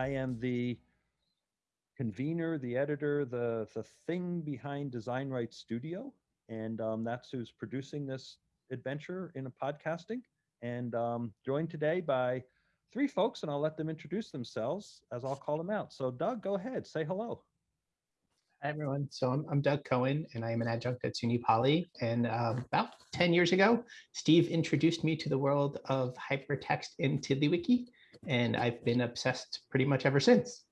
I am the convener, the editor, the, the thing behind Design Right Studio. And um, that's who's producing this adventure in a podcasting. And um, joined today by three folks, and I'll let them introduce themselves as I'll call them out. So, Doug, go ahead, say hello. Hi, everyone. So I'm, I'm Doug Cohen, and I am an adjunct at SUNY Poly. And um, about 10 years ago, Steve introduced me to the world of hypertext in TiddlyWiki, and I've been obsessed pretty much ever since.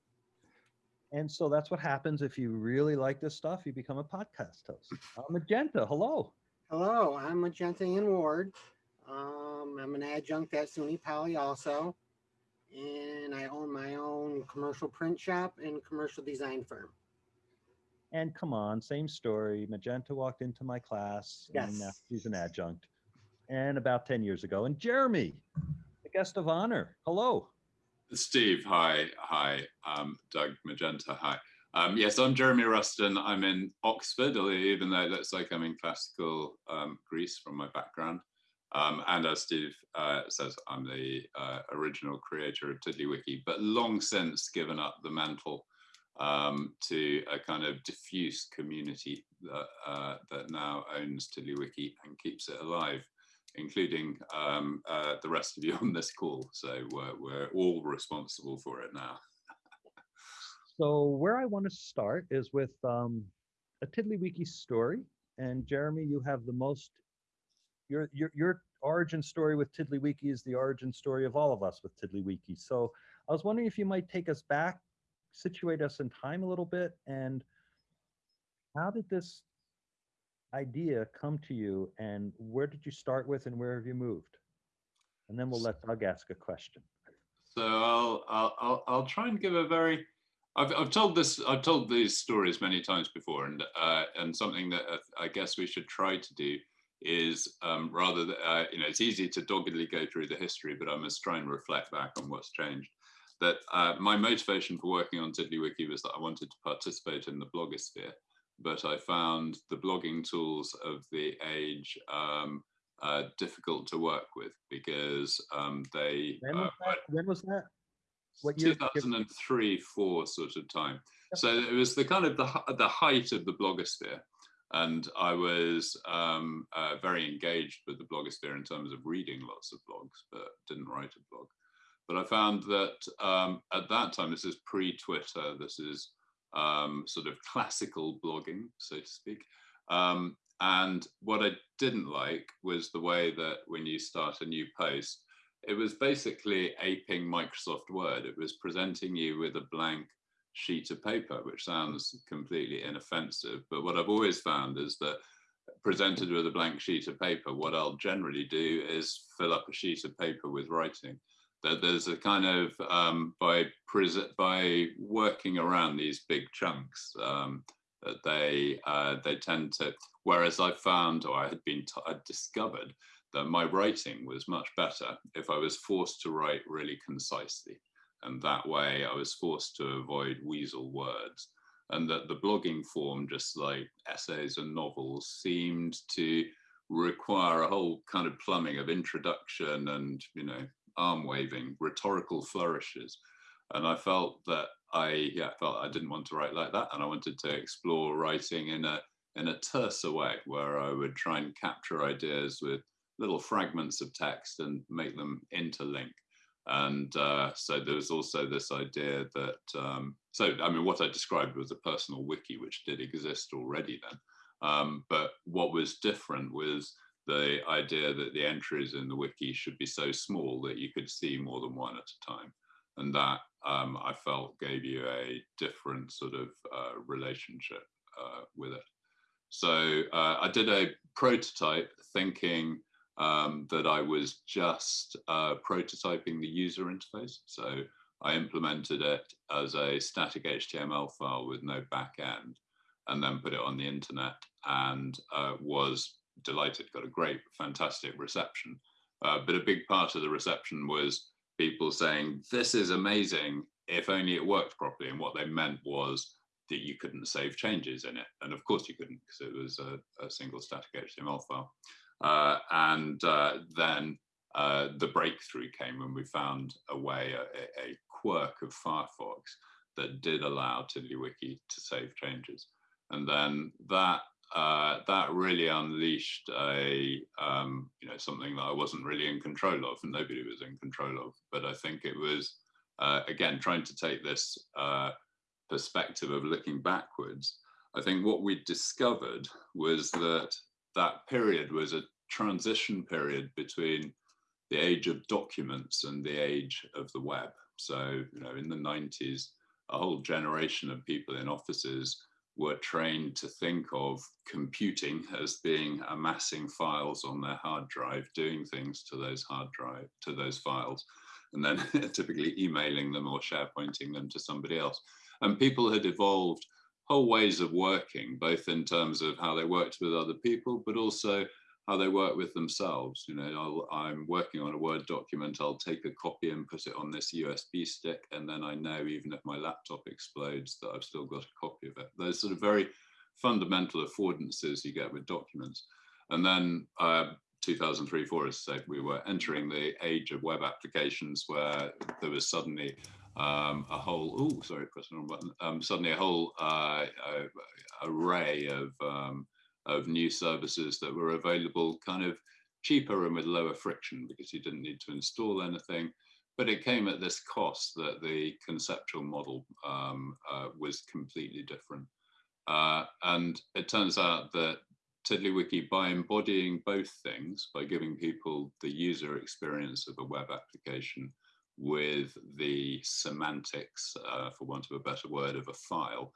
And so that's what happens if you really like this stuff, you become a podcast host. Uh, Magenta, hello. Hello, I'm Magenta Ian Ward. Um, I'm an adjunct at SUNY Poly also, and I own my own commercial print shop and commercial design firm. And come on, same story. Magenta walked into my class, and now Yes. she's an adjunct. And about 10 years ago. And Jeremy, the guest of honor, hello. Steve, hi. Hi. Um, Doug Magenta, hi. Um, yes, I'm Jeremy Ruston. I'm in Oxford, even though it looks like I'm in classical um, Greece from my background. Um, and as Steve uh, says, I'm the uh, original creator of TiddlyWiki, but long since given up the mantle um, to a kind of diffuse community that, uh, that now owns TiddlyWiki and keeps it alive including um, uh, the rest of you on this call. So we're, we're all responsible for it now. So where I want to start is with um, a TiddlyWiki story. And Jeremy, you have the most, your, your, your origin story with TiddlyWiki is the origin story of all of us with TiddlyWiki. So I was wondering if you might take us back, situate us in time a little bit, and how did this idea come to you and where did you start with and where have you moved? And then we'll let Doug ask a question. So I'll, I'll, I'll, I'll try and give a very, I've, I've told this, I've told these stories many times before and, uh, and something that uh, I guess we should try to do is um, rather, th- uh, you know, it's easy to doggedly go through the history, but I must try and reflect back on what's changed. That uh, my motivation for working on TiddlyWiki was that I wanted to participate in the blogosphere, but I found the blogging tools of the age um, uh, difficult to work with because um, they When uh, was that? When was that? What year? 2003 4 sort of time so it was the kind of the, the height of the blogosphere and i was um, uh, very engaged with the blogosphere in terms of reading lots of blogs but didn't write a blog but i found that um, at that time this is pre-twitter this is um, sort of classical blogging so to speak um, and what i didn't like was the way that when you start a new post it was basically aping Microsoft Word. It was presenting you with a blank sheet of paper, which sounds completely inoffensive. But what I've always found is that presented with a blank sheet of paper, what I'll generally do is fill up a sheet of paper with writing. That there's a kind of um, by by working around these big chunks, um, that they uh, they tend to. Whereas I found, or I had been t- I'd discovered that my writing was much better if I was forced to write really concisely. And that way I was forced to avoid weasel words. And that the blogging form, just like essays and novels, seemed to require a whole kind of plumbing of introduction and, you know, arm waving, rhetorical flourishes. And I felt that I, yeah, felt I didn't want to write like that. And I wanted to explore writing in a, in a terser way where I would try and capture ideas with little fragments of text and make them interlink. And uh, so there was also this idea that, um, so I mean, what I described was a personal wiki, which did exist already then. Um, but what was different was the idea that the entries in the wiki should be so small that you could see more than one at a time. And that um, I felt gave you a different sort of uh, relationship uh, with it. So uh, I did a prototype thinking um, that I was just uh, prototyping the user interface. So I implemented it as a static HTML file with no back end and then put it on the internet and uh, was delighted, got a great, fantastic reception. Uh, but a big part of the reception was people saying, this is amazing, if only it worked properly. And what they meant was that you couldn't save changes in it. And of course you couldn't because it was a, a single static HTML file. Uh, and uh, then uh, the breakthrough came when we found a way, a, a quirk of Firefox that did allow TiddlyWiki to save changes. And then that uh, that really unleashed a um, you know something that I wasn't really in control of, and nobody was in control of. But I think it was uh, again trying to take this uh, perspective of looking backwards. I think what we discovered was that that period was a transition period between the age of documents and the age of the web. So you know in the 90s, a whole generation of people in offices were trained to think of computing as being amassing files on their hard drive, doing things to those hard drive, to those files, and then typically emailing them or SharePointing them to somebody else. And people had evolved whole ways of working, both in terms of how they worked with other people, but also how they work with themselves. You know, i am working on a Word document, I'll take a copy and put it on this USB stick, and then I know even if my laptop explodes that I've still got a copy of it. Those sort of very fundamental affordances you get with documents. And then uh, 2003, 4, as I said, we were entering the age of web applications where there was suddenly um, a whole, oh, sorry, pressing the wrong button, um, suddenly a whole uh, uh, array of um, of new services that were available kind of cheaper and with lower friction because you didn't need to install anything. But it came at this cost that the conceptual model um, uh, was completely different. Uh, and it turns out that TiddlyWiki, by embodying both things, by giving people the user experience of a web application with the semantics, uh, for want of a better word, of a file,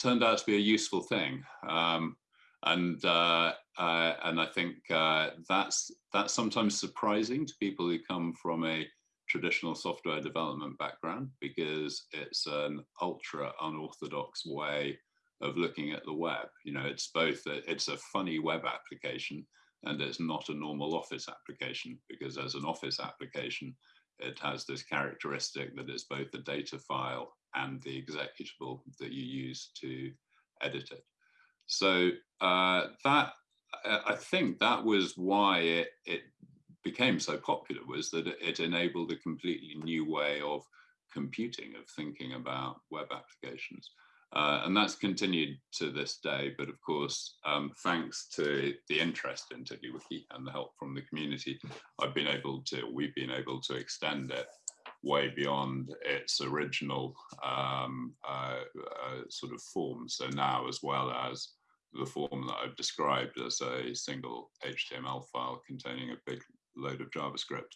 turned out to be a useful thing. Um, and uh, uh, and I think uh, that's that's sometimes surprising to people who come from a traditional software development background because it's an ultra unorthodox way of looking at the web. You know, it's both a, it's a funny web application and it's not a normal Office application because as an Office application, it has this characteristic that it's both the data file and the executable that you use to edit it. So uh, that I think that was why it, it became so popular was that it enabled a completely new way of computing, of thinking about web applications. Uh, and that's continued to this day. But of course, um, thanks to the interest in TiddlyWiki and the help from the community, I've been able to, we've been able to extend it way beyond its original um, uh, uh, sort of form. So now, as well as the form that I've described as a single HTML file containing a big load of JavaScript.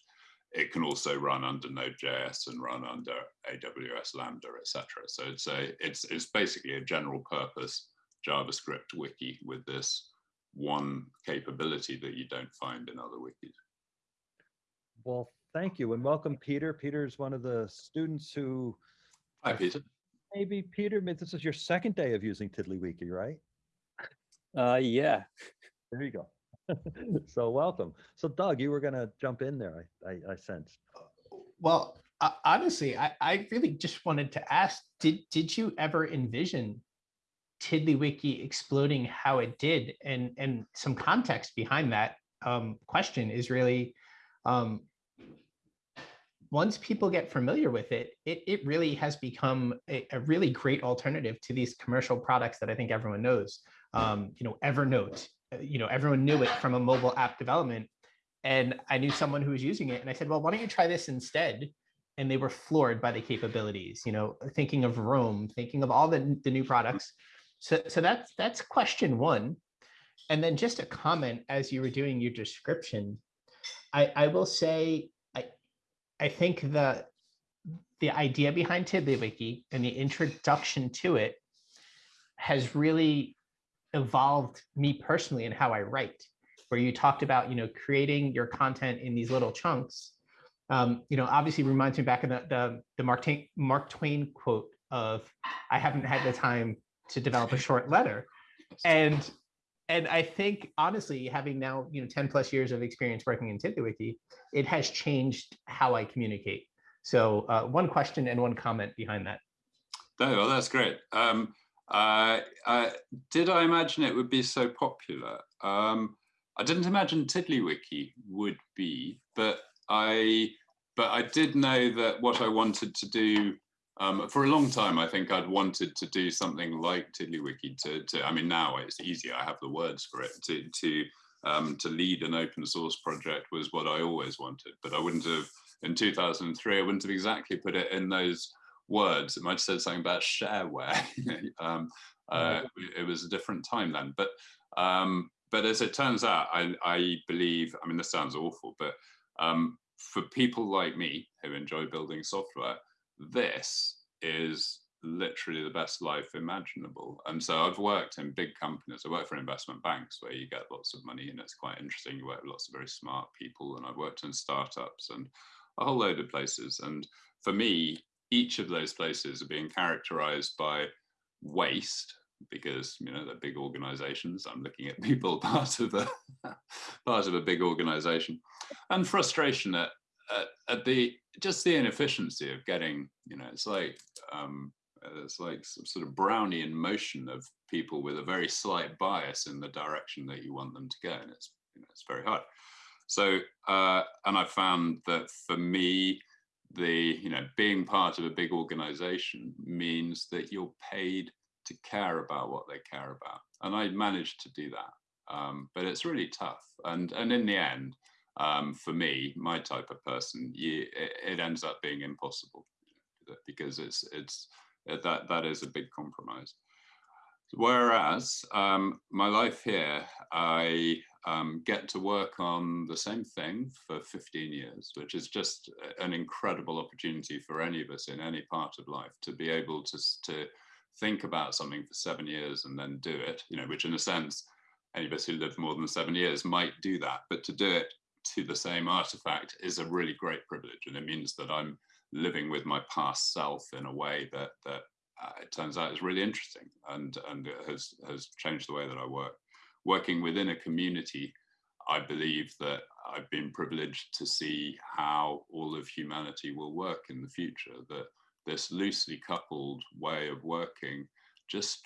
It can also run under Node.js and run under AWS Lambda, etc. So it's a it's it's basically a general purpose JavaScript wiki with this one capability that you don't find in other wikis. Well, thank you and welcome, Peter. Peter is one of the students who. Hi, Peter. Maybe Peter, this is your second day of using TiddlyWiki, right? Uh, yeah. There you go. so welcome. So Doug, you were going to jump in there, I, I, I sensed. Well, uh, honestly, I, I really just wanted to ask, did, did you ever envision TiddlyWiki exploding how it did? And, and some context behind that um, question is really, um, once people get familiar with it, it, it really has become a, a really great alternative to these commercial products that I think everyone knows um, you know, Evernote, uh, you know, everyone knew it from a mobile app development. And I knew someone who was using it and I said, well, why don't you try this instead? And they were floored by the capabilities, you know, thinking of Roam, thinking of all the, the new products. So, so that's, that's question one. And then just a comment as you were doing your description, I, I will say, I, I think the, the idea behind TiddlyWiki and the introduction to it has really evolved me personally and how I write, where you talked about, you know, creating your content in these little chunks. Um, you know, obviously reminds me back of the, the, the Mark, Twain, Mark Twain quote of, I haven't had the time to develop a short letter. And and I think honestly, having now you know 10 plus years of experience working in TiddlyWiki, it has changed how I communicate. So uh, one question and one comment behind that. Oh, well, that's great. Um, uh, uh, did I imagine it would be so popular? Um, I didn't imagine TiddlyWiki would be, but I, but I did know that what I wanted to do um, for a long time, I think I'd wanted to do something like TiddlyWiki to, to, I mean, now it's easy, I have the words for it, to, to, um, to lead an open source project was what I always wanted, but I wouldn't have, in 2003, I wouldn't have exactly put it in those words. It might have said something about shareware. um, uh, it was a different time then, but, um, but as it turns out, I, I believe, I mean, this sounds awful, but um, for people like me who enjoy building software, this is literally the best life imaginable. And so I've worked in big companies. I work for investment banks where you get lots of money and it's quite interesting. You work with lots of very smart people. And I've worked in startups and a whole load of places. And for me, each of those places are being characterized by waste because you know they're big organizations. I'm looking at people part of a part of a big organization. And frustration at, at, at the just the inefficiency of getting you know it's like um it's like some sort of brownian motion of people with a very slight bias in the direction that you want them to go and it's you know, it's very hard. So uh and i found that for me the you know being part of a big organization means that you're paid to care about what they care about. And i managed to do that. Um, but it's really tough. And and in the end um, for me my type of person you, it, it ends up being impossible because it's it's that that is a big compromise. Whereas um, my life here i um, get to work on the same thing for 15 years, which is just an incredible opportunity for any of us in any part of life to be able to, to think about something for seven years and then do it, you know, which in a sense, any of us who live more than seven years might do that, but to do it to the same artifact is a really great privilege. And it means that I'm living with my past self in a way that, that uh, it turns out is really interesting and, and has, has changed the way that I work working within a community, I believe that I've been privileged to see how all of humanity will work in the future, that this loosely coupled way of working just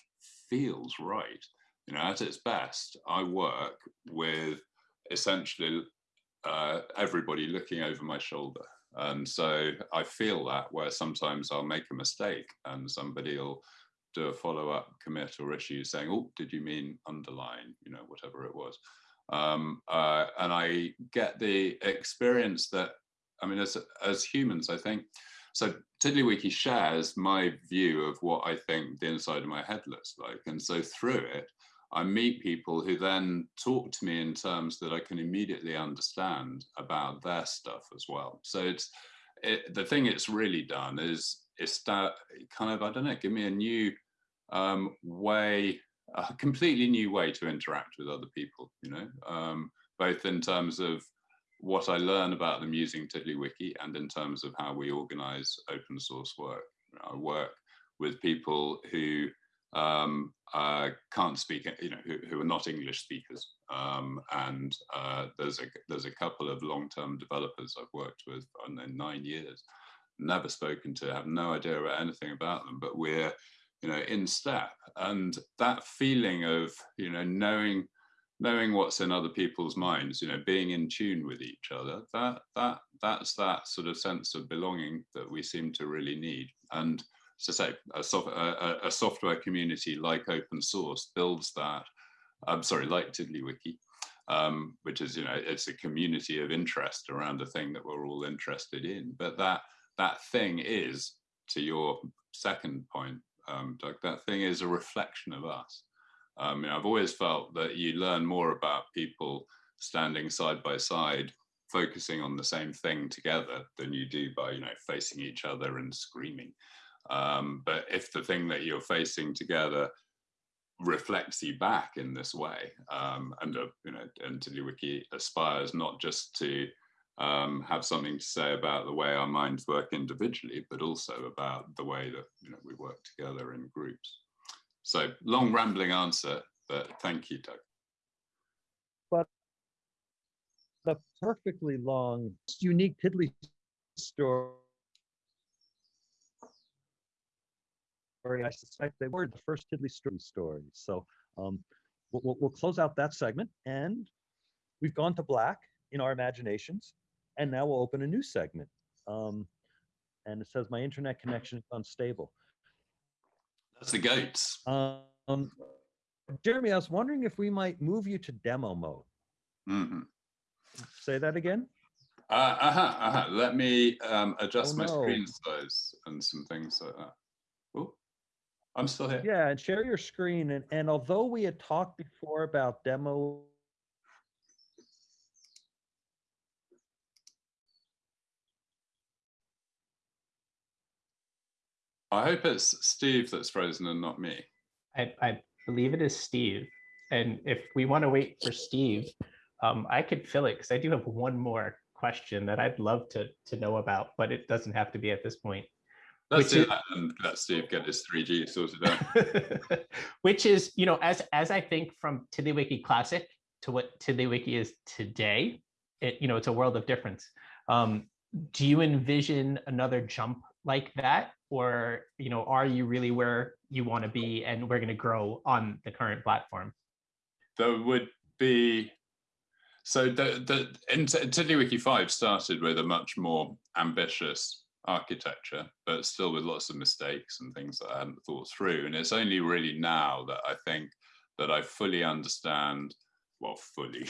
feels right. You know, at its best, I work with essentially uh, everybody looking over my shoulder. And so I feel that where sometimes I'll make a mistake and somebody will do a follow-up commit or issue saying, oh, did you mean underline, you know, whatever it was. Um, uh, and I get the experience that, I mean, as, as humans, I think, so TiddlyWiki shares my view of what I think the inside of my head looks like. And so through it, I meet people who then talk to me in terms that I can immediately understand about their stuff as well. So it's it, the thing it's really done is it's kind of, I don't know, give me a new um, way, a completely new way to interact with other people, you know, um, both in terms of what I learn about them using TiddlyWiki and in terms of how we organize open source work. I work with people who um, uh, can't speak, you know, who, who, are not English speakers. Um, and uh, there's a there's a couple of long-term developers I've worked with in nine years, never spoken to, have no idea about anything about them, but we're, you know, in step. And that feeling of, you know, knowing knowing what's in other people's minds, you know, being in tune with each other, that that that's that sort of sense of belonging that we seem to really need. And to say a, soft, a, a, software community like open source builds that. I'm sorry, like TiddlyWiki, um, which is you know it's a community of interest around a thing that we're all interested in. But that that thing is, to your second point, um, Doug, that thing is a reflection of us. Um, I've always felt that you learn more about people standing side by side, focusing on the same thing together than you do by, you know, facing each other and screaming. Um, but if the thing that you're facing together reflects you back in this way, um, and uh, you know, and TiddlyWiki aspires not just to um, have something to say about the way our minds work individually, but also about the way that you know we work together in groups. So long rambling answer, but thank you, Doug. But the perfectly long, unique Tiddly story. I suspect they were the first Tiddly story stories. So um, we'll, we'll close out that segment and we've gone to black in our imaginations And now we'll open a new segment. Um, and it says my internet connection is unstable. That's the goats. Um, Jeremy, I was wondering if we might move you to demo mode. Mhm. Say that again? Uh, uh-huh, uh-huh. Let me um, adjust Oh, my no. screen size and some things like that. Oh, I'm still here. Yeah, and share your screen. And, and although we had talked before about demo, I hope it's Steve that's frozen and not me. I, I believe it is Steve. And if we want to wait for Steve, um, I could fill it because I do have one more question that I'd love to to know about, but it doesn't have to be at this point. Let's Which do is- that and let Steve get his 3G sorted out. Which is, you know, as as I think from TiddlyWiki Classic to what TiddlyWiki is today, it you know it's a world of difference. Um, do you envision another jump like that, or you know, are you really where you want to be, and we're going to grow on the current platform? there would be so the the in TiddlyWiki 5 started with a much more ambitious architecture, but still with lots of mistakes and things that I hadn't thought through. And it's only really now that I think that I fully understand, well, fully,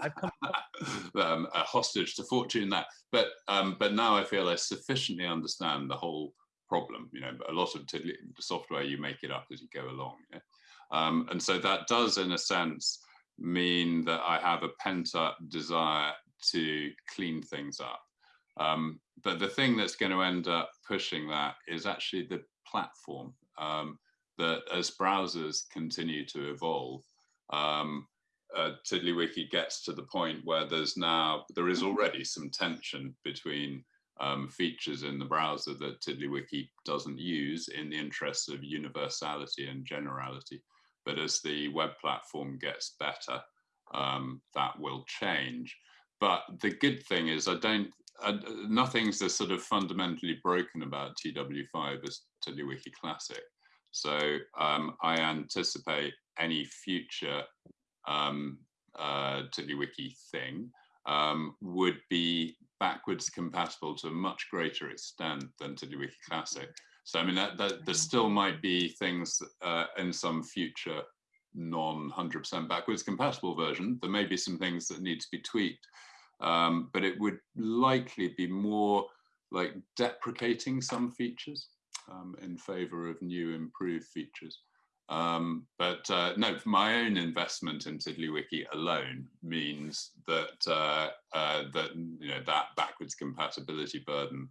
I've come um, a hostage to fortune that. But um, but now I feel I sufficiently understand the whole problem. You know, a lot of software you make it up as you go along. yeah? Um, and so that does, in a sense, mean that I have a pent up desire to clean things up. Um, but the thing that's going to end up pushing that is actually the platform. Um, that as browsers continue to evolve, um, uh, TiddlyWiki gets to the point where there's now there is already some tension between um, features in the browser that TiddlyWiki doesn't use in the interests of universality and generality. But as the web platform gets better, um, that will change. But the good thing is, I don't. Uh, nothing's as sort of fundamentally broken about TW5 as TiddlyWiki Classic. So um, I anticipate any future um, uh, TiddlyWiki thing um, would be backwards compatible to a much greater extent than TiddlyWiki Classic. So I mean, that, that there still might be things uh, in some future non 100% backwards compatible version. There may be some things that need to be tweaked, um, but it would likely be more like deprecating some features um, in favor of new improved features. Um, but uh, no, my own investment in TiddlyWiki alone means that uh, uh, that you know that backwards compatibility burden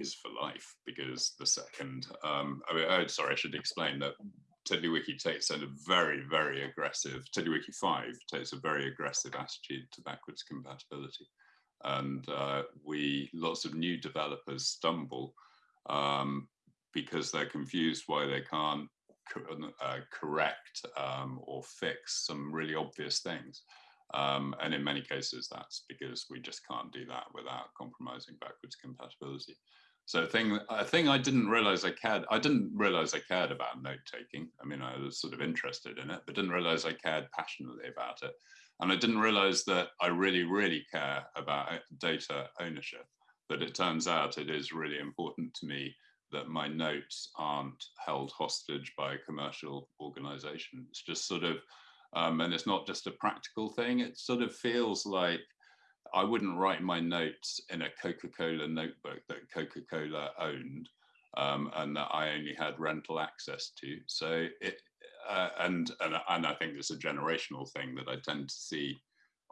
is for life because the second, um, I mean, oh, sorry, I should explain that TiddlyWiki takes a very, very aggressive, TiddlyWiki 5 takes a very aggressive attitude to backwards compatibility. And uh, we, lots of new developers stumble um, because they're confused why they can't uh, correct um, or fix some really obvious things. Um, and in many cases, that's because we just can't do that without compromising backwards compatibility. So a thing, a thing I didn't realize I cared, I didn't realize I cared about note taking. I mean, I was sort of interested in it, but didn't realize I cared passionately about it. And I didn't realize that I really, really care about data ownership. But it turns out it is really important to me that my notes aren't held hostage by a commercial organization. It's just sort of, um, and it's not just a practical thing. It sort of feels like I wouldn't write my notes in a Coca-Cola notebook that Coca-Cola owned um, and that I only had rental access to. So it, uh, and, and and I think it's a generational thing that I tend to see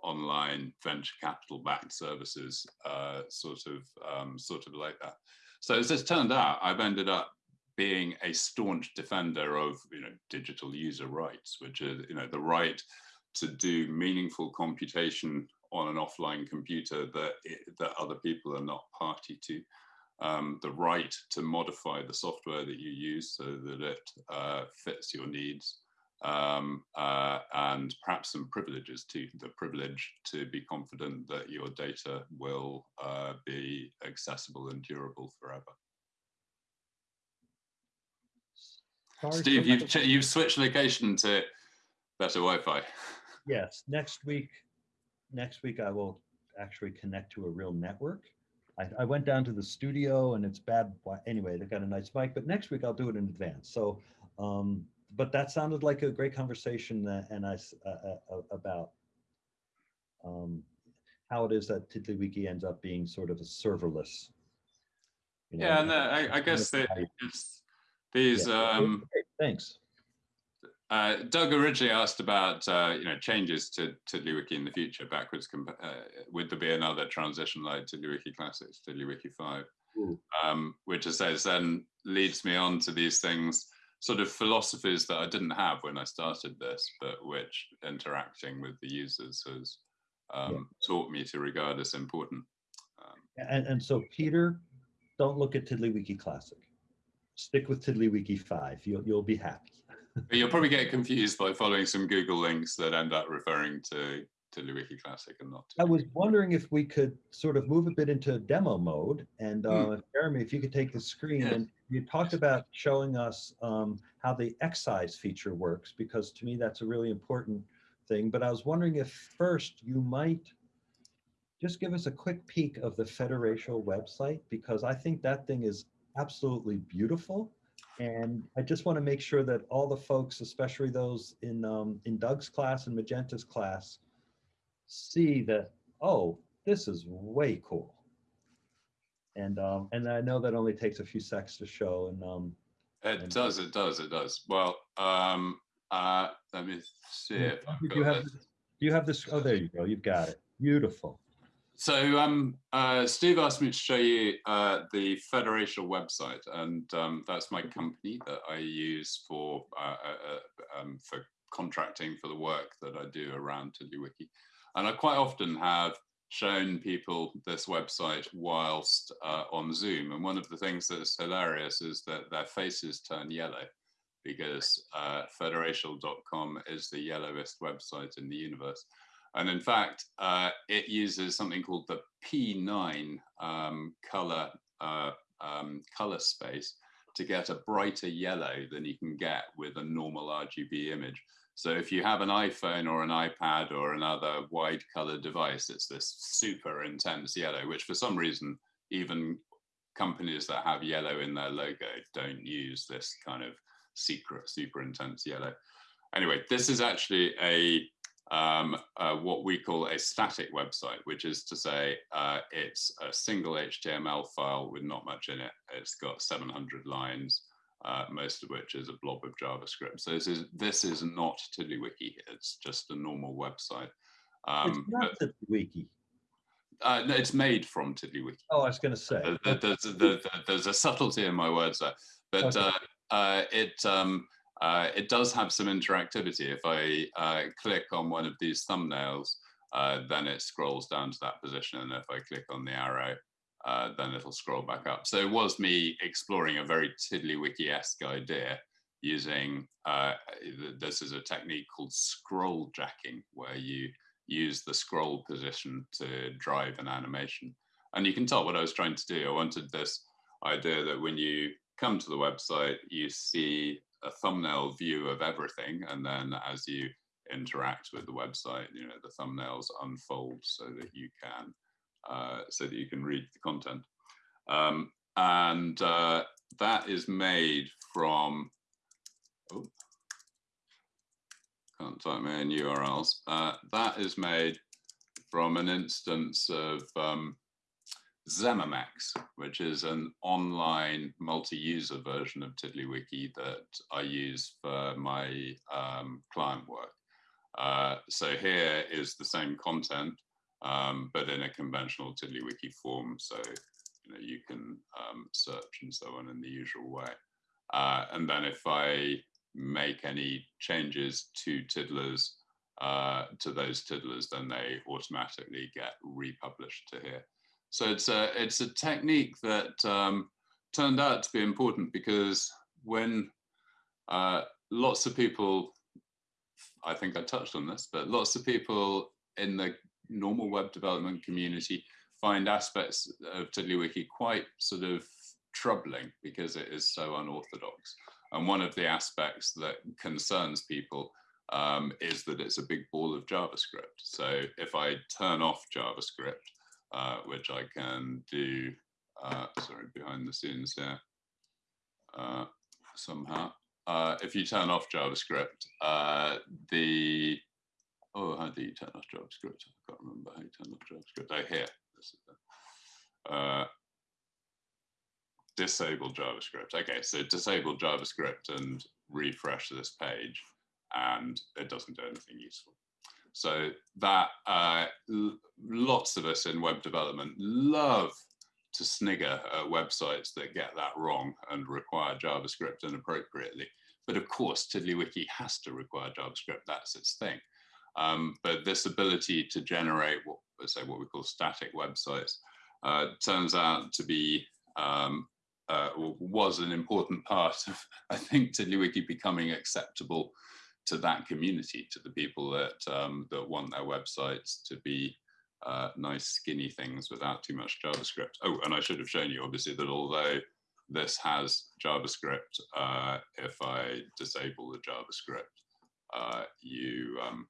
online venture capital backed services uh, sort of um, sort of like that. So as it's turned out, I've ended up being a staunch defender of you know digital user rights, which is you know the right to do meaningful computation on an offline computer that it, that other people are not party to. Um, the right to modify the software that you use so that it uh, fits your needs, um, uh, and perhaps some privileges to The privilege to be confident that your data will uh, be accessible and durable forever. Sorry, Steve, you've ch- you've switched location to better Wi-Fi. Yes, next week, next week I will actually connect to a real network. I, I went down to the studio and it's bad. Anyway, they've got a nice mic, but next week I'll do it in advance. So, um, but that sounded like a great conversation and I uh, uh, about um, how it is that TiddlyWiki ends up being sort of a serverless. you know, Yeah, and uh, I, I guess that these. Yeah, Um, Thanks. uh, Doug originally asked about uh, you know changes to TiddlyWiki in the future, backwards. Uh, would there be another transition like TiddlyWiki Classics, TiddlyWiki Five? Um, which I says then leads me on to these things, sort of philosophies that I didn't have when I started this, but which interacting with the users has um, taught me to regard as important. Um, And, and so Peter, don't look at TiddlyWiki Classic. Stick with TiddlyWiki 5. You'll, you'll be happy. you'll probably get confused by following some Google links that end up referring to TiddlyWiki Classic and not. I was wondering if we could sort of move a bit into demo mode. And Hmm. uh, Jeremy, if you could take the screen Yeah. and you talked about showing us um, how the excise feature works, because to me, that's a really important thing. But I was wondering if first you might just give us a quick peek of the Federatial website, because I think that thing is absolutely beautiful. And I just want to make sure that all the folks, especially those in, um, in Doug's class and Magenta's class, see that, oh, this is way cool. And, um, and I know that only takes a few seconds to show and, um, It and- does, it does, it does. Well, um, uh, let me see if I've you have, this. you have this? Oh, there you go. You've got it. Beautiful. So um, uh, Steve asked me to show you uh, the Federatial website, and um, that's my company that I use for uh, uh, uh, um, for contracting for the work that I do around TiddlyWiki. And I quite often have shown people this website whilst uh, on Zoom. And one of the things that's hilarious is that their faces turn yellow because uh, federatial.com is the yellowest website in the universe. And in fact, uh, it uses something called the P9 um, color uh, um, color space to get a brighter yellow than you can get with a normal RGB image. So if you have an iPhone or an iPad or another wide color device, it's this super intense yellow, which for some reason, even companies that have yellow in their logo don't use this kind of secret, super intense yellow. Anyway, this is actually a um, what we call a static website, which is to say uh, it's a single HTML file with not much in it. It's got 700 lines, uh, most of which is a blob of JavaScript. So this is this is not TiddlyWiki. It's just a normal website. It's Um, not but, the uh, no, it's made from TiddlyWiki. Oh, I was going to say. There- there- There's, there- there- there's a subtlety in my words there, but Okay. uh, uh, it um, uh, it does have some interactivity. If I uh, click on one of these thumbnails, uh, then it scrolls down to that position, and if I click on the arrow, uh, then it'll scroll back up. So it was me exploring a very TiddlyWiki-esque idea using uh, this is a technique called scroll jacking, where you use the scroll position to drive an animation. And you can tell what I was trying to do. I wanted this idea that when you come to the website, you see a thumbnail view of everything. And then as you interact with the website, you know, the thumbnails unfold so that you can, uh, so that you can read the content. Um, and uh, that is made from, oh, can't type my own URLs. Uh, that is made from an instance of um, which is an online multi-user version of TiddlyWiki that I use for my um, client work. Uh, so here is the same content, um, but in a conventional TiddlyWiki form. So you know you can um, search and so on in the usual way. Uh, and then if I make any changes to tiddlers, uh, to those tiddlers, then they automatically get republished to here. So it's a it's a technique that um, turned out to be important because when uh, lots of people, I think I touched on this, but lots of people in the normal web development community find aspects of TiddlyWiki quite sort of troubling because it is so unorthodox. And one of the aspects that concerns people um, is that it's a big ball of JavaScript. So if I turn off JavaScript, uh, which I can do, uh, sorry, behind the scenes here, uh, somehow. Uh, if you turn off JavaScript, uh, the, oh, how do you turn off JavaScript? I can't remember how you turn off JavaScript. Oh, here. This is it. Uh, disable JavaScript. Okay, so disable JavaScript and refresh this page, and it doesn't do anything useful. So that uh, lots of us in web development love to snigger at websites that get that wrong and require JavaScript inappropriately. But of course, TiddlyWiki has to require JavaScript. That's its thing. Um, but this ability to generate what, say, what we call static websites uh, turns out to be um, uh, was an important part of, I think, TiddlyWiki becoming acceptable to that community, to the people that um, that want their websites to be uh, nice skinny things without too much JavaScript. Oh, and I should have shown you obviously that although this has JavaScript, uh, if I disable the JavaScript, uh, you um,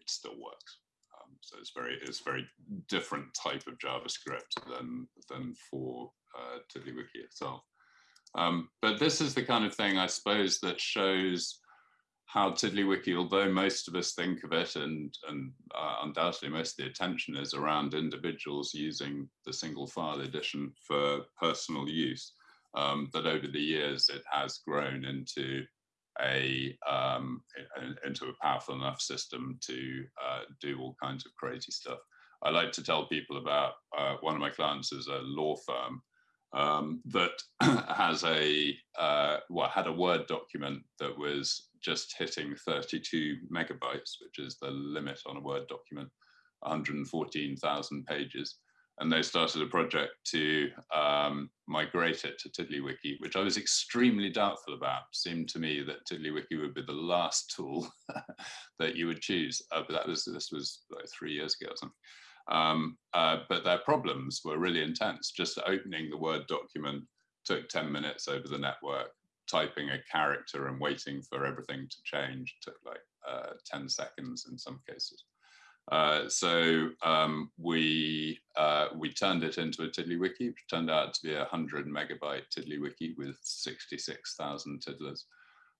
it still works. Um, so it's very it's very different type of JavaScript than than for uh, TiddlyWiki itself. Um, but this is the kind of thing I suppose that shows how TiddlyWiki, although most of us think of it and, and uh, undoubtedly most of the attention is around individuals using the single file edition for personal use, um, that over the years it has grown into a um, into a powerful enough system to uh, do all kinds of crazy stuff. I like to tell people about uh, one of my clients is a law firm um, that has a uh, well had a Word document that was just hitting 32 megabytes, which is the limit on a Word document, 114,000 pages. And they started a project to um, migrate it to TiddlyWiki, which I was extremely doubtful about. Seemed to me that TiddlyWiki would be the last tool that you would choose. Uh, but that was this was like three years ago or something. Um, uh, but their problems were really intense. Just opening the Word document took 10 minutes over the network. Typing a character and waiting for everything to change took like uh, 10 seconds in some cases. Uh, so um, we uh, we turned it into a TiddlyWiki, which turned out to be a 100 megabyte TiddlyWiki with 66,000 tiddlers.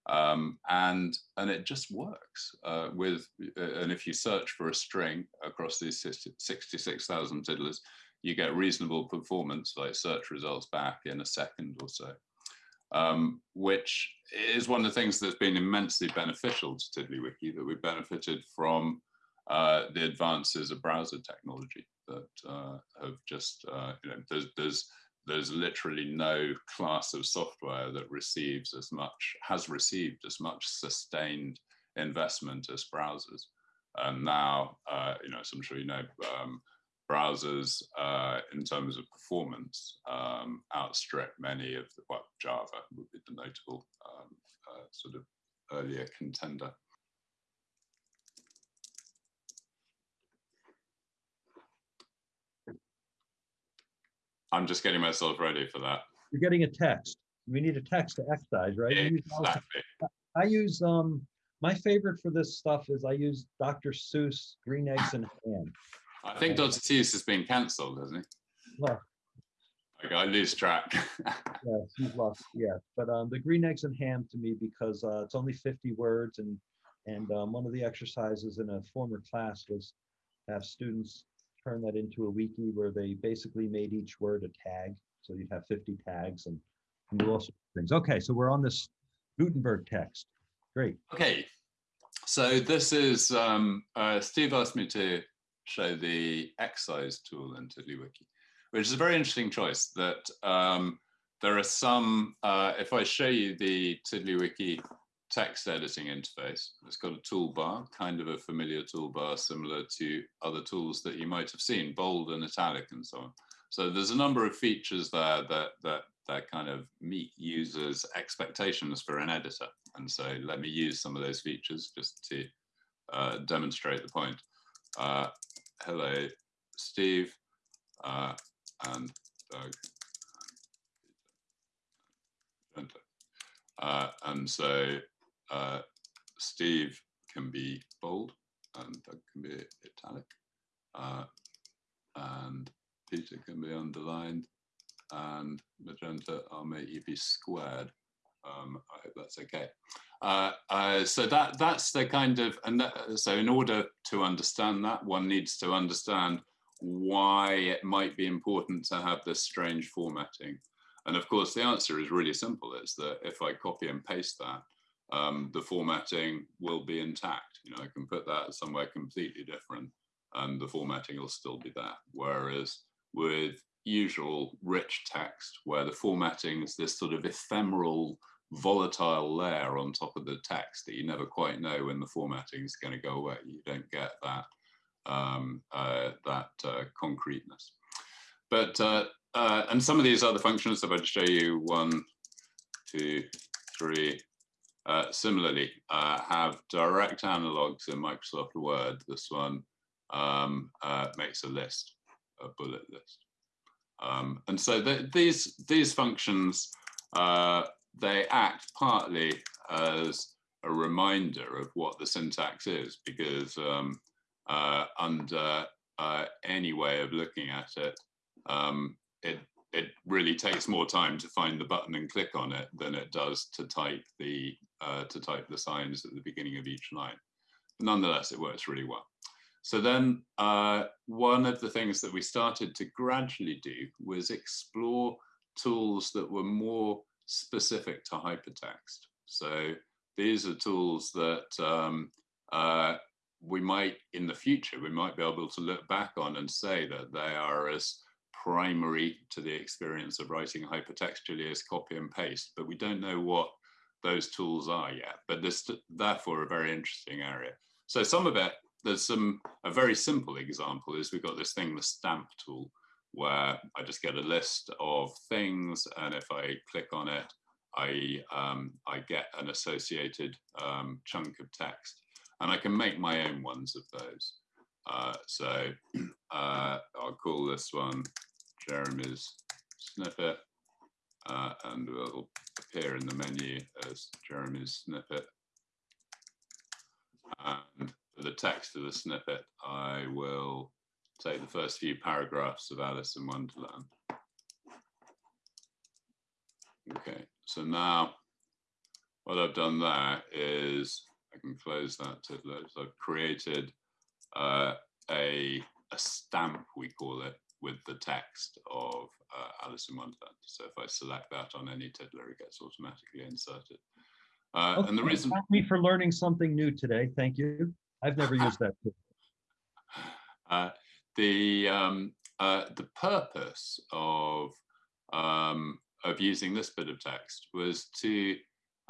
Um, and and it just works uh, with uh, and if you search for a string across these 66,000 tiddlers you get reasonable performance like search results back in a second or so um, which is one of the things that's been immensely beneficial to TiddlyWiki that we benefited from the advances of browser technology that uh, have just uh, you know there's there's there's literally no class of software that receives as much, has received as much sustained investment as browsers. And now, uh, you know, as I'm sure you know, um, browsers uh, in terms of performance um, outstrip many of the, well, Java would be the notable um, uh, sort of earlier contender. I'm just getting myself ready for that. You're getting a text. We need a text to excise, right? I use, Exactly. I use um my favorite for this stuff is I use Dr. Seuss Green Eggs and Ham. I think Dr. Seuss has been cancelled, hasn't he? Well, Okay, I lose track. yeah, he's lost, yeah. But um the Green Eggs and Ham to me because uh it's only 50 words and and um, one of the exercises in a former class was have students turn that into a wiki where they basically made each word a tag. So you'd have 50 tags and, and all sorts of things. Okay, so we're on this Gutenberg text. Great. okay, so this is, um, uh, Steve asked me to show the excise tool in TiddlyWiki, which is a very interesting choice that um, there are some, uh, if I show you the TiddlyWiki text editing interface. It's got a toolbar, kind of a familiar toolbar, similar to other tools that you might have seen, bold and italic and so on. So there's a number of features there that, that, that kind of meet users' expectations for an editor. And so let me use some of those features just to uh, demonstrate the point. Uh, hello, Steve uh, and Doug. Uh, and so uh, Steve can be bold and Doug can be italic. Uh, and Peter can be underlined and magenta, I'll make you be squared. Um, I hope that's okay. Uh, uh, so that that's the kind of, and that, so in order to understand that, one needs to understand why it might be important to have this strange formatting. And of course, the answer is really simple. It's that if I copy and paste that, um, the formatting will be intact. You know, I can put that somewhere completely different and the formatting will still be there. Whereas with usual rich text, where the formatting is this sort of ephemeral, volatile layer on top of the text that you never quite know when the formatting is going to go away. You don't get that um, uh, that uh, concreteness. But uh, uh, and some of these other functions, if I just show you one, two, three, uh, similarly uh, have direct analogs in Microsoft Word. This one um, uh, makes a list, a bullet list. Um, and so the, these, these functions, uh, they act partly as a reminder of what the syntax is, because um, uh, under any way of looking at it, um, it it really takes more time to find the button and click on it than it does to type the uh, to type the signs at the beginning of each line. Nonetheless, it works really well. So then uh, one of the things that we started to gradually do was explore tools that were more specific to hypertext. So these are tools that um, uh, we might, in the future, we might be able to look back on and say that they are as primary to the experience of writing hypertextually as copy and paste, but we don't know what those tools are yet. But this, therefore, a very interesting area. So some of it, there's some, a very simple example is we've got this thing, the stamp tool, where I just get a list of things, and if I click on it, I, um, I get an associated um, chunk of text. And I can make my own ones of those. Uh, so uh, I'll call this one Jeremy's snippet, uh, and will appear in the menu as Jeremy's snippet. And for the text of the snippet, I will take the first few paragraphs of Alice in Wonderland. Okay, so now what I've done there is I can close that tiddler. So I've created uh, a, a stamp, we call it, with the text of uh, Alice in Wonderland. So if I select that on any tiddler, it gets automatically inserted. Uh, Okay, and the reason, thank me for learning something new today. Thank you. I've never used that. uh, the um, uh, the purpose of um, of using this bit of text was to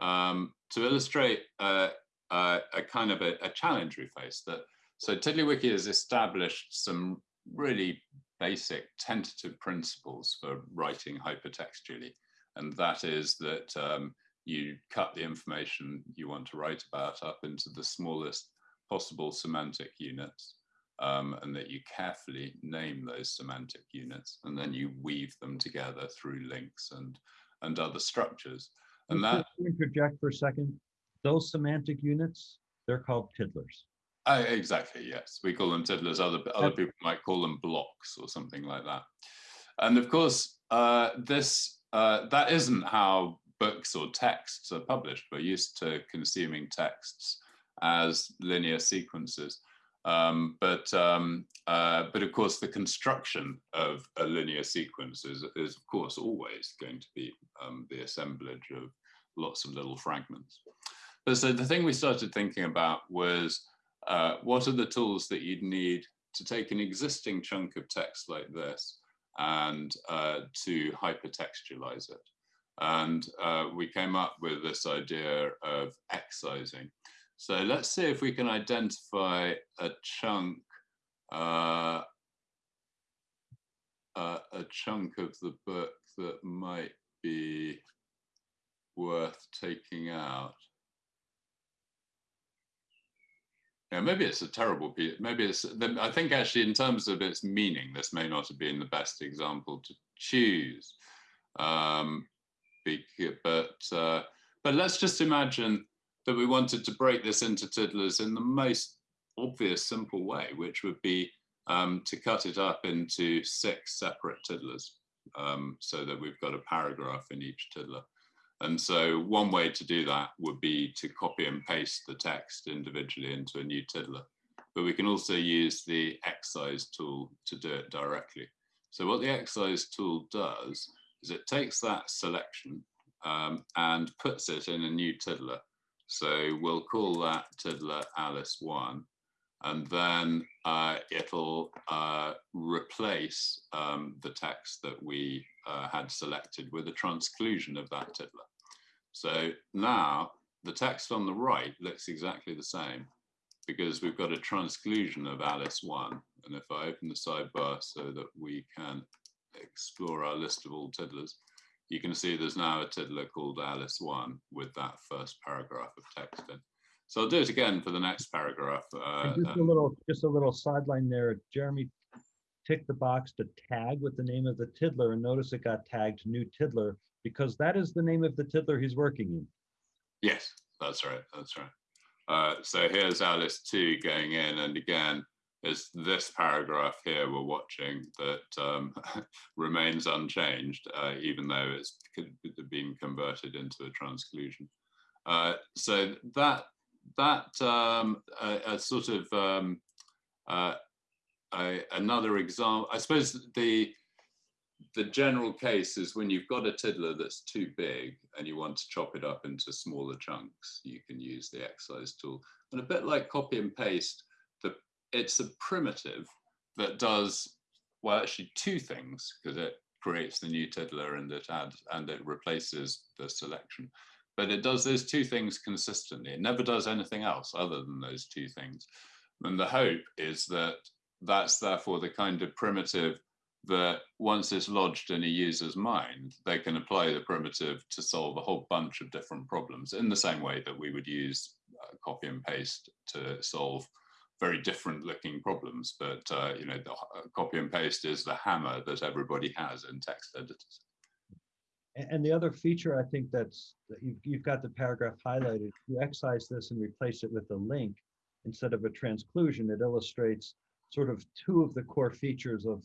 um, to illustrate uh, uh, a kind of a, a challenge we face. That so TiddlyWiki has established some really basic tentative principles for writing hypertextually, and that is that um, you cut the information you want to write about up into the smallest possible semantic units, um, and that you carefully name those semantic units, and then you weave them together through links and and other structures. And that Interject for a second. Those semantic units, they're called tiddlers. Uh, exactly, yes. We call them tiddlers. Other other people might call them blocks or something like that. And of course, uh, this uh, that isn't how books or texts are published. We're used to consuming texts as linear sequences. Um, but um, uh, but of course, the construction of a linear sequence is, is of course always going to be um, the assemblage of lots of little fragments. But so the thing we started thinking about was uh, what are the tools that you'd need to take an existing chunk of text like this and uh, to hypertextualize it? And uh, we came up with this idea of excising. So let's see if we can identify a chunk, uh, uh, a chunk of the book that might be worth taking out. Yeah, maybe it's a terrible piece. Maybe it's. I think actually, in terms of its meaning, this may not have been the best example to choose. Um, but uh, but let's just imagine that we wanted to break this into tiddlers in the most obvious, simple way, which would be um, to cut it up into six separate tiddlers um, so that we've got a paragraph in each tiddler. And so one way to do that would be to copy and paste the text individually into a new tiddler. But we can also use the excise tool to do it directly. So what the excise tool does is it takes that selection um, and puts it in a new tiddler. So we'll call that tiddler Alice 1 and then uh, it'll uh, replace um, the text that we uh, had selected with a transclusion of that tiddler. So now the text on the right looks exactly the same because we've got a transclusion of Alice 1. And if I open the sidebar so that we can explore our list of all tiddlers, you can see there's now a tiddler called Alice 1 with that first paragraph of text in. So I'll do it again for the next paragraph. Uh, just a little, just a little sideline there. Jeremy ticked the box to tag with the name of the tiddler and notice it got tagged new tiddler because that is the name of the tiddler he's working in. Yes, that's right. That's right. Uh, so here's Alice 2 going in. And again, it's this paragraph here we're watching that um, remains unchanged, uh, even though it's been converted into a transclusion. Uh, so that that um, a, a sort of um, uh, a, another example, I suppose the the general case is when you've got a tiddler that's too big and you want to chop it up into smaller chunks, you can use the excise tool. And a bit like copy and paste, the, it's a primitive that does, well, actually two things, because it creates the new tiddler and it adds and it replaces the selection. But it does those two things consistently. It never does anything else other than those two things. And the hope is that that's therefore the kind of primitive that once it's lodged in a user's mind, they can apply the primitive to solve a whole bunch of different problems in the same way that we would use uh, copy and paste to solve very different looking problems. But, uh, you know, the uh, copy and paste is the hammer that everybody has in text editors. And the other feature I think that's, that you've, you've got the paragraph highlighted, you excise this and replace it with a link instead of a transclusion, it illustrates sort of two of the core features of,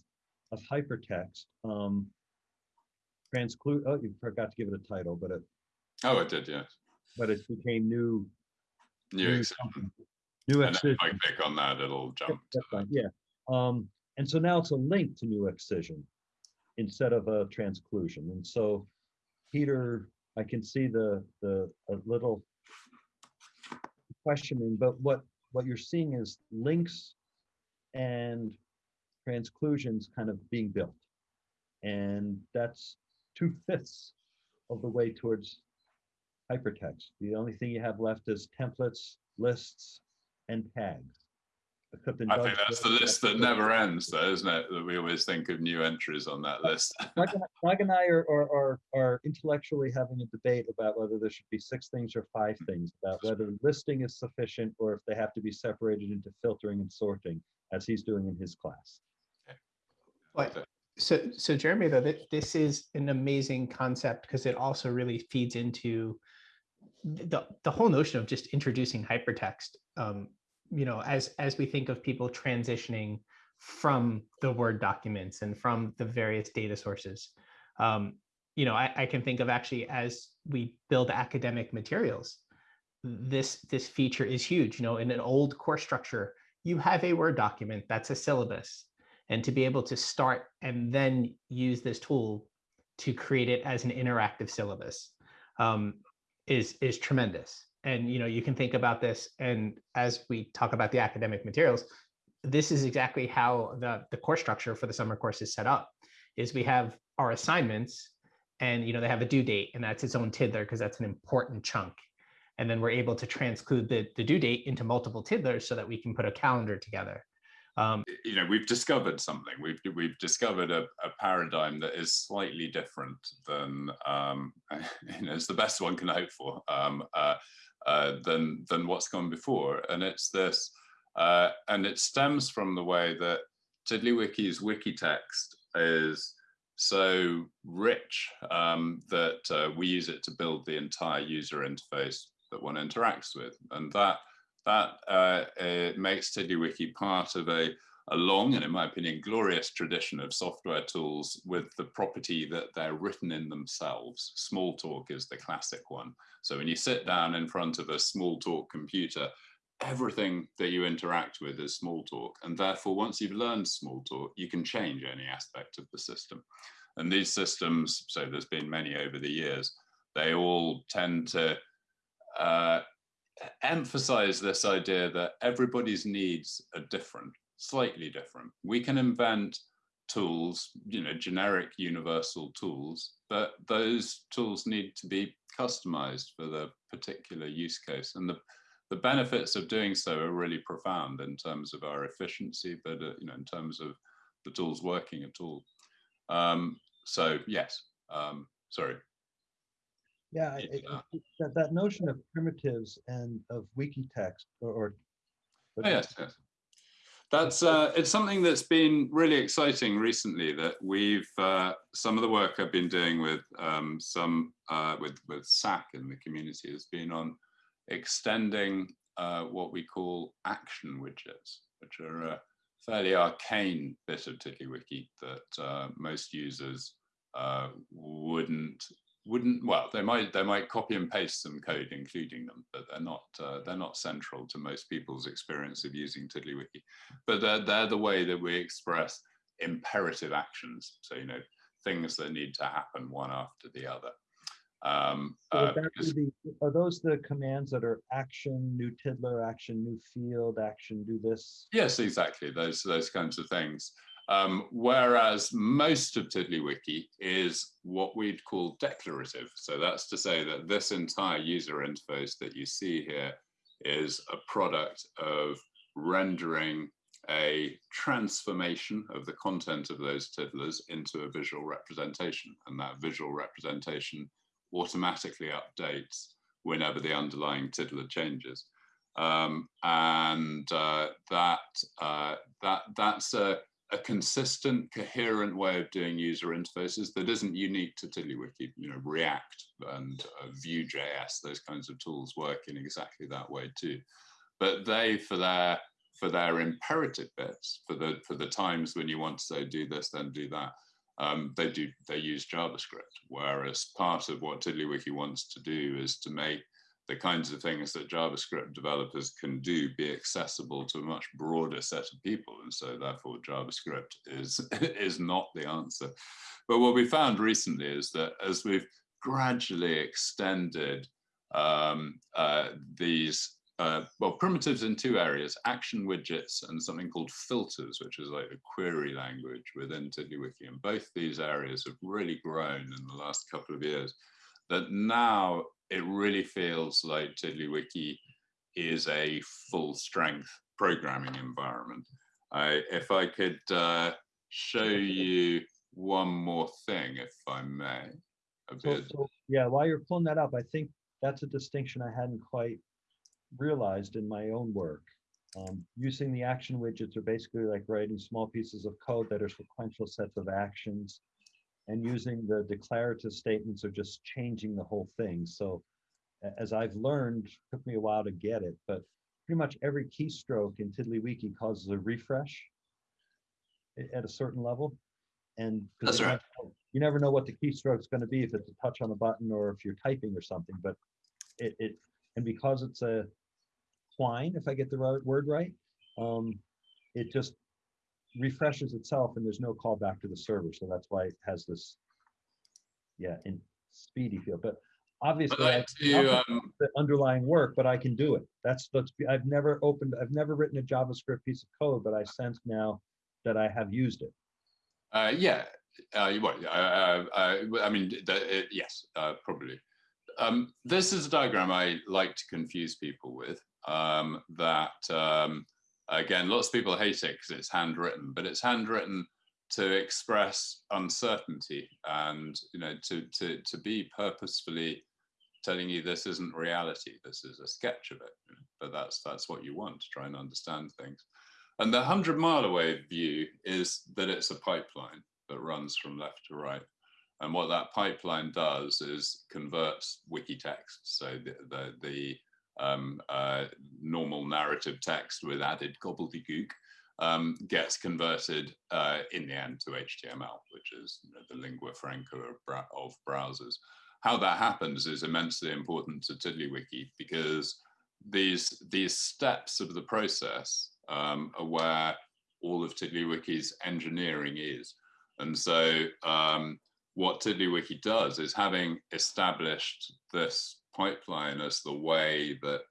of hypertext. Um, transclude, oh, you forgot to give it a title, but it, Oh, it did, yes. but it became new. New new something. New And if I click on that, it'll jump. to that's Yeah, um, and so now it's a link to new excision instead of a transclusion. And so Peter, I can see the, the, a little questioning, but what, what you're seeing is links and transclusions kind of being built. And that's two fifths of the way towards hypertext. The only thing you have left is templates, lists, and tags. I think that's the list that never ends, though, isn't it? That we always think of new entries on that list. Mike, and I are, are, are, are intellectually having a debate about whether there should be six things or five things, about whether listing is sufficient or if they have to be separated into filtering and sorting, as he's doing in his class. But so, so Jeremy, though, that this is an amazing concept because it also really feeds into the, the whole notion of just introducing hypertext. Um, you know, as as we think of people transitioning from the Word documents and from the various data sources, um, you know, I, I can think of actually as we build academic materials, this this feature is huge. You know, in an old course structure, you have a Word document that's a syllabus and to be able to start and then use this tool to create it as an interactive syllabus um, is is tremendous. And you know, you can think about this, and as we talk about the academic materials, this is exactly how the the course structure for the summer course is set up. Is we have our assignments, and you know they have a due date, and that's its own tiddler because that's an important chunk. And then we're able to transclude the, the due date into multiple tiddlers so that we can put a calendar together. Um, you know we've discovered something we've we've discovered a, a paradigm that is slightly different than um you know it's the best one can hope for um uh, uh than than what's gone before and it's this uh and it stems from the way that tiddlywiki's wiki text is so rich um, that uh, we use it to build the entire user interface that one interacts with. And that, that uh, it makes TiddlyWiki part of a, a long and in my opinion, glorious tradition of software tools with the property that they're written in themselves. Smalltalk is the classic one. So when you sit down in front of a Smalltalk computer, everything that you interact with is Smalltalk. And therefore, once you've learned Smalltalk, you can change any aspect of the system. And these systems, so there's been many over the years, they all tend to uh, emphasize this idea that everybody's needs are different, slightly different. We can invent tools, you know, generic universal tools, but those tools need to be customized for the particular use case. And the, the benefits of doing so are really profound in terms of our efficiency, but uh, you know, in terms of the tools working at all. Um, so yes, um, sorry. Yeah, I- It's, I- that, that notion of primitives and of wiki text or, or Oh, yes, yes. That's uh, it's something that's been really exciting recently. That we've uh, some of the work I've been doing with um, some uh, with with Saq in the community has been on extending uh, what we call action widgets, which are a fairly arcane bit of TiddlyWiki that uh, most users uh, wouldn't wouldn't well they might they might copy and paste some code including them but they're not uh, they're not central to most people's experience of using tiddlywiki but they're, they're the way that we express imperative actions so you know things that need to happen one after the other um, uh, because- the- Are those the commands that are action, new tiddler, action, new field, action, do this? Yes, exactly. Those those kinds of things. Um, whereas most of TiddlyWiki is what we'd call declarative. So that's to say that this entire user interface that you see here is a product of rendering a transformation of the content of those tiddlers into a visual representation. And that visual representation automatically updates whenever the underlying tiddler changes. Um, and uh, that uh, that that's a, a consistent, coherent way of doing user interfaces that isn't unique to TiddlyWiki. You know, React and uh, Vue.js, those kinds of tools work in exactly that way too. But they, for their for their imperative bits, for the for the times when you want to say do this, then do that, um, they do they use JavaScript. Whereas part of what TiddlyWiki wants to do is to make the kinds of things that JavaScript developers can do be accessible to a much broader set of people. And so therefore JavaScript is, is not the answer. But what we found recently is that as we've gradually extended um, uh, these, uh, well, primitives in two areas, action widgets and something called filters, which is like a query language within TiddlyWiki. And both these areas have really grown in the last couple of years that now it really feels like TiddlyWiki is a full strength programming environment. I, if I could uh, show you one more thing, if I may. A So, bit. so, yeah, while you're pulling that up, I think that's a distinction I hadn't quite realized in my own work. Um, using the action widgets are basically like writing small pieces of code that are sequential sets of actions. And using the declarative statements are just changing the whole thing. So as I've learned, took me a while to get it, but pretty much every keystroke in TiddlyWiki causes a refresh at a certain level. And That's you right. never know- You never know what the keystroke is going to be if it's a touch on a button or if you're typing or something, but it, it and because it's a twine, if I get the right word right, um, it just refreshes itself and there's no call back to the server. So that's why it has this, yeah, in speedy feel. But obviously, I like to, um, the underlying work, but I can do it. That's, that's, I've never opened, I've never written a JavaScript piece of code, but I sense now that I have used it. Uh, yeah, uh, you- well, uh, I mean, the, yes, uh, probably. Um, this is a diagram I like to confuse people with. Um, that um, again, lots of people hate it because it's handwritten, but it's handwritten to express uncertainty and you know to to to be purposefully telling you this isn't reality. This is a sketch of it, but that's that's what you want to try and understand things. And the 100 mile away view is that it's a pipeline that runs from left to right. And what that pipeline does is converts wiki text. So the, the, the um, uh, normal narrative text with added gobbledygook um, gets converted uh, in the end to HTML, which is you know, the lingua franca of, of, browsers. How that happens is immensely important to TiddlyWiki because these, these steps of the process um, are where all of TiddlyWiki's engineering is. And so um, what TiddlyWiki does is having established this pipeline as the way that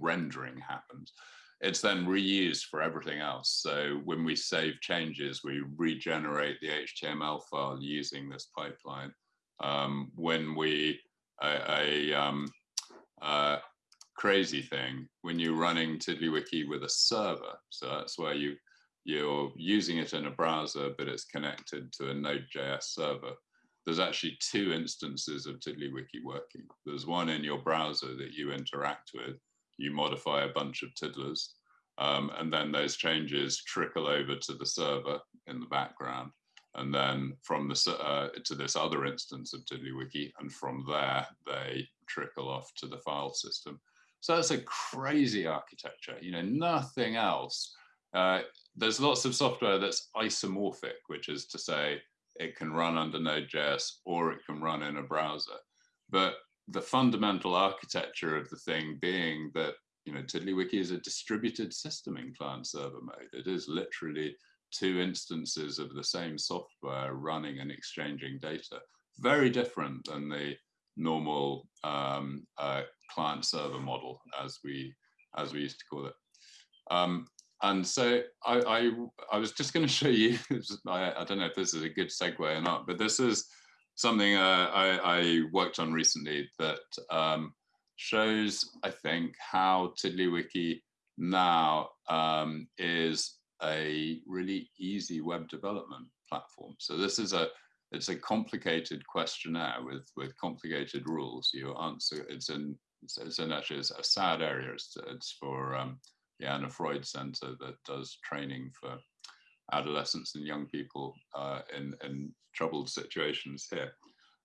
rendering happens, it's then reused for everything else. So when we save changes, we regenerate the HTML file using this pipeline. Um, when we, a, a um, uh, crazy thing, when you're running TiddlyWiki with a server, so that's where you, you're using it in a browser, but it's connected to a Node.js server. There's actually two instances of TiddlyWiki working. There's one in your browser that you interact with, you modify a bunch of tiddlers, um, and then those changes trickle over to the server in the background, and then from the uh, to this other instance of TiddlyWiki, and from there they trickle off to the file system. So that's a crazy architecture. You know, nothing else. Uh, there's lots of software that's isomorphic, which is to say it can run under Node.js or it can run in a browser. But the fundamental architecture of the thing being that you know TiddlyWiki is a distributed system in client server mode. It is literally two instances of the same software running and exchanging data. Very different than the normal um, uh, client server model as we as we used to call it. Um, and so I, I, I was just going to show you. I, I don't know if this is a good segue or not, but this is something uh, I, I, worked on recently that um, shows, I think, how TiddlyWiki now um, is a really easy web development platform. So this is a it's a complicated questionnaire with with complicated rules. You answer it's in it's, in actually it's a sad area. It's, it's for um, the Anna Freud Center that does training for adolescents and young people uh, in, in troubled situations here.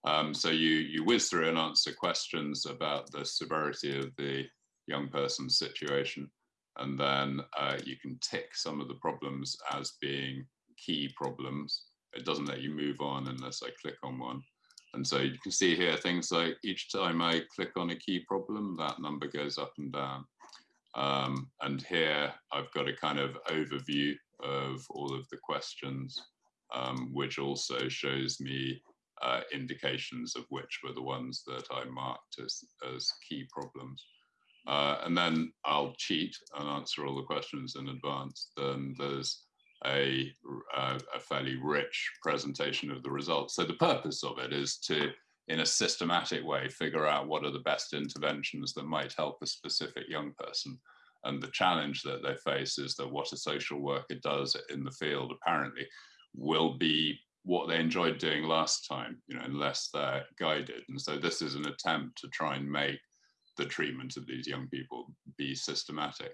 Um, so you, you whiz through and answer questions about the severity of the young person's situation. And then uh, you can tick some of the problems as being key problems. It doesn't let you move on unless I click on one. And so you can see here things like each time I click on a key problem, that number goes up and down. Um, and here I've got a kind of overview of all of the questions, um, which also shows me uh, indications of which were the ones that I marked as, as key problems. Uh, and then I'll cheat and answer all the questions in advance. Then there's a, a, a fairly rich presentation of the results. So the purpose of it is to in a systematic way, figure out what are the best interventions that might help a specific young person. And the challenge that they face is that what a social worker does in the field apparently will be what they enjoyed doing last time, you know, unless they're guided. And so this is an attempt to try and make the treatment of these young people be systematic.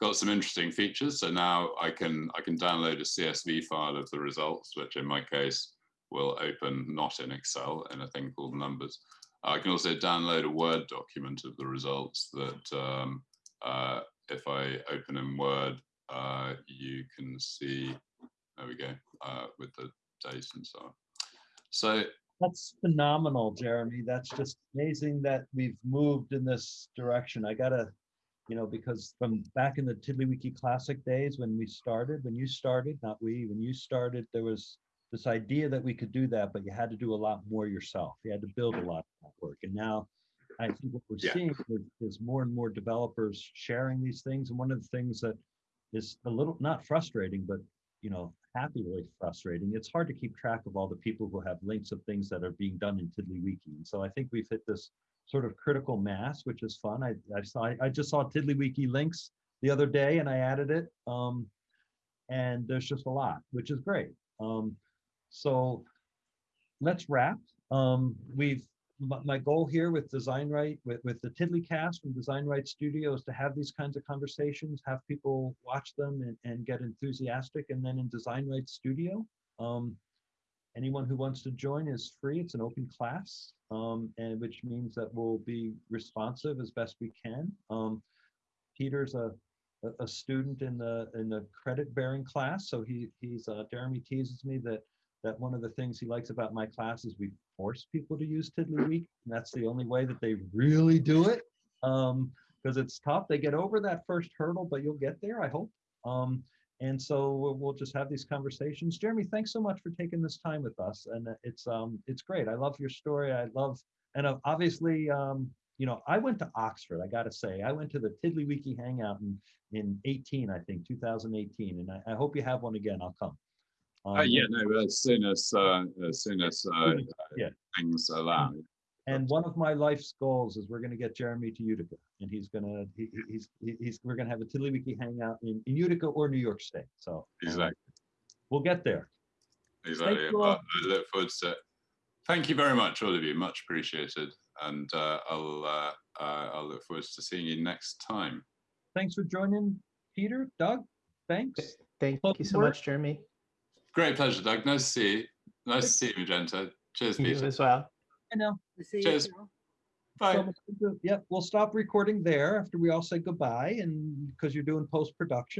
Got some interesting features. So now I can I can download a CSV file of the results, which in my case will open not in Excel in a thing called numbers. I can also download a Word document of the results that um, uh, if I open in Word, uh, you can see, there we go, uh, with the dates and so on. So that's phenomenal, Jeremy. That's just amazing that we've moved in this direction. I gotta, you know, because from back in the TiddlyWiki Classic days when we started, when you started, not we, when you started, there was this idea that we could do that, but you had to do a lot more yourself. You had to build a lot of that work. And now I think what we're Yeah. seeing is, is more and more developers sharing these things. And one of the things that is a little, not frustrating, but, you know, happily frustrating, it's hard to keep track of all the people who have links of things that are being done in TiddlyWiki. And so I think we've hit this sort of critical mass, which is fun. I, I saw, I just saw TiddlyWiki links the other day and I added it. Um, and there's just a lot, which is great. Um, so let's wrap. Um, we've my, goal here with Design Right, with, with the Tiddlycast from Design Right Studio is to have these kinds of conversations, have people watch them and, and get enthusiastic. And then in Design Right Studio, um, anyone who wants to join is free. It's an open class, um, and which means that we'll be responsive as best we can. Um, Peter's a, a, a student in the in the credit bearing class, so he he's uh, Jeremy teases me that that one of the things he likes about my class is we force people to use TiddlyWiki, and that's the only way that they really do it. Um, because it's tough. They get over that first hurdle, but you'll get there, I hope. Um, and so we'll, just have these conversations. Jeremy, thanks so much for taking this time with us, and it's um it's great. I love your story. I love and uh, obviously um you know I went to Oxford. I got to say I went to the Tiddlywiki Hangout in in 18, I think 2018, and I, I hope you have one again. I'll come. Uh, Um, yeah, no, as soon as, uh, as soon as, uh, Yeah. things allow. And one of my life's goals is we're going to get Jeremy to Utica, and he's gonna he, he- he's he's we're gonna have a Tiddlywiki hangout in, in Utica or New York State. So Exactly, we'll get there. exactly. you I look forward to it. Thank you very much, all of you. Much appreciated. And, uh, I'll, uh, uh, I'll look forward to seeing you next time. Thanks for joining, Peter, Doug. Thanks. Thank Well, you so we're- much, Jeremy. Great pleasure, Doug. Nice to see you. Nice to see you, Magenta. Cheers, You Peter. as well. I know. I see Cheers. now. Bye. So, yeah, we'll stop recording there after we all say goodbye, and because you're doing post production.